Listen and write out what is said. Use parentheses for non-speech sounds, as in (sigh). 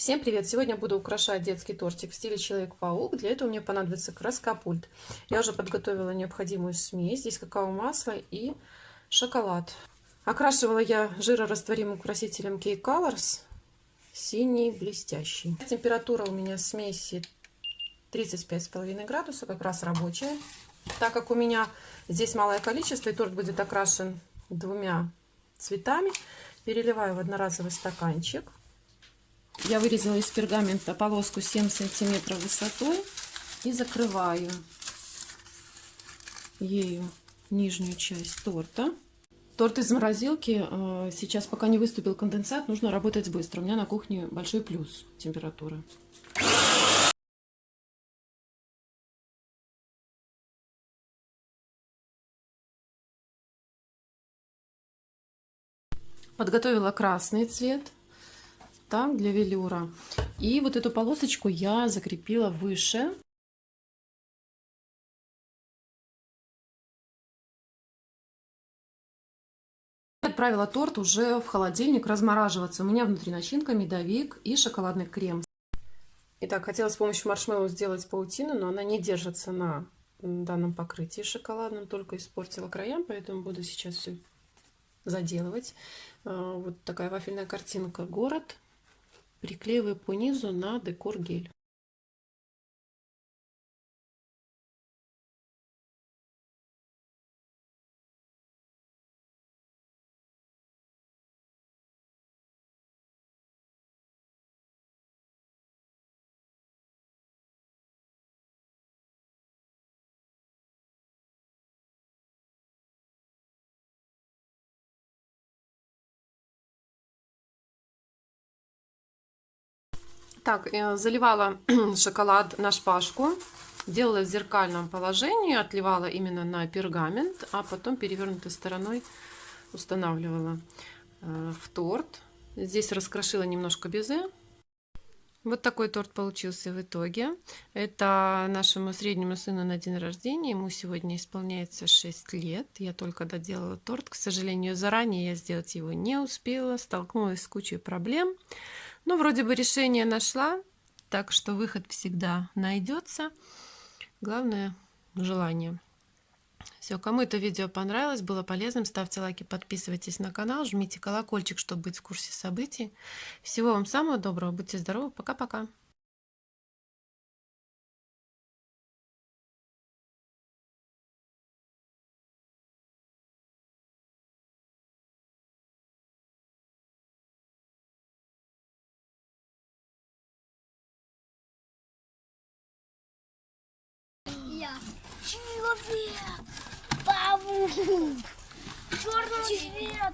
Всем привет! Сегодня буду украшать детский тортик в стиле Человек-паук. Для этого мне понадобится краскопульт. Я уже подготовила необходимую смесь. Здесь какао-масло и шоколад. Окрашивала я жирорастворимым красителем K-Colors. Синий, блестящий. Температура у меня смеси 35,5 градусов, как раз рабочая. Так как у меня здесь малое количество, и торт будет окрашен двумя цветами, переливаю в одноразовый стаканчик. Я вырезала из пергамента полоску 7 сантиметров высотой и закрываю ею нижнюю часть торта. Торт из морозилки. Э, сейчас, пока не выступил конденсат, нужно работать быстро. У меня на кухне большой плюс температуры. Подготовила красный цвет так, для велюра. И вот эту полосочку я закрепила выше. Отправила торт уже в холодильник размораживаться. У меня внутри начинка, медовик и шоколадный крем. Итак, хотела с помощью маршмеллоу сделать паутину, но она не держится на данном покрытии шоколадном, только испортила края, поэтому буду сейчас все заделывать. А, вот такая вафельная картинка «Город» приклеиваю по низу на декор гель. Так, э, заливала (clears throat) шоколад на шпажку, делала в зеркальном положении, отливала именно на пергамент, а потом перевернутой стороной устанавливала э, в торт. Здесь раскрошила немножко безе. Вот такой торт получился в итоге. Это нашему среднему сыну на день рождения. Ему сегодня исполняется 6 лет. Я только доделала торт. К сожалению, заранее я сделать его не успела. Столкнулась с кучей проблем. Ну, вроде бы решение нашла, так что выход всегда найдется. Главное – желание. Все, кому это видео понравилось, было полезным, ставьте лайки, подписывайтесь на канал, жмите колокольчик, чтобы быть в курсе событий. Всего вам самого доброго, будьте здоровы, пока-пока. Человек, паук, черного цвета.